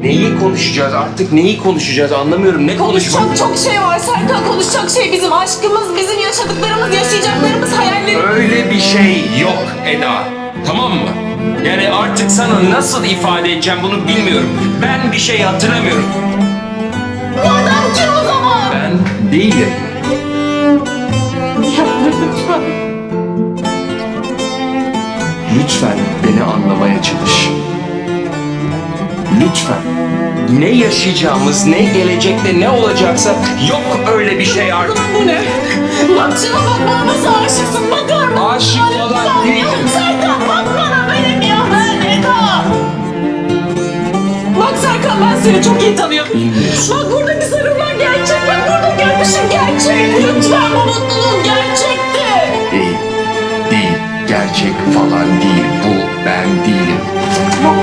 Neyi konuşacağız artık neyi konuşacağız anlamıyorum ne konuşmak. Konuşacak çok şey var Serkan. Konuşacak şey bizim aşkımız, bizim yaşadıklarımız, yaşayacaklarımız, hayallerimiz. Öyle bir şey yok Eda. Tamam mı? Yani artık sana nasıl ifade edeceğim bunu bilmiyorum. Ben bir şey hatırlamıyorum. Bu adam kim o zaman? Ben değilim. lütfen. Lütfen beni anlamaya çalış. Lütfen. Ne yaşayacağımız, ne gelecekte ne olacaksa yok öyle bir şey artık. Bu ne? Bak şuna bak bana nasıl aşıksın bakar mısın? Aşık ya. değilim. Serkan bak bana benim ya ben Eda. Bak Serkan ben seni çok iyi tanıyorum. Bak buradaki sarımlar gerçek. Bak burada görmüşüm gerçek. Lütfen bu mutluluğum gerçekti. Değil. Değil. Gerçek falan değil. Bu ben değilim. Bak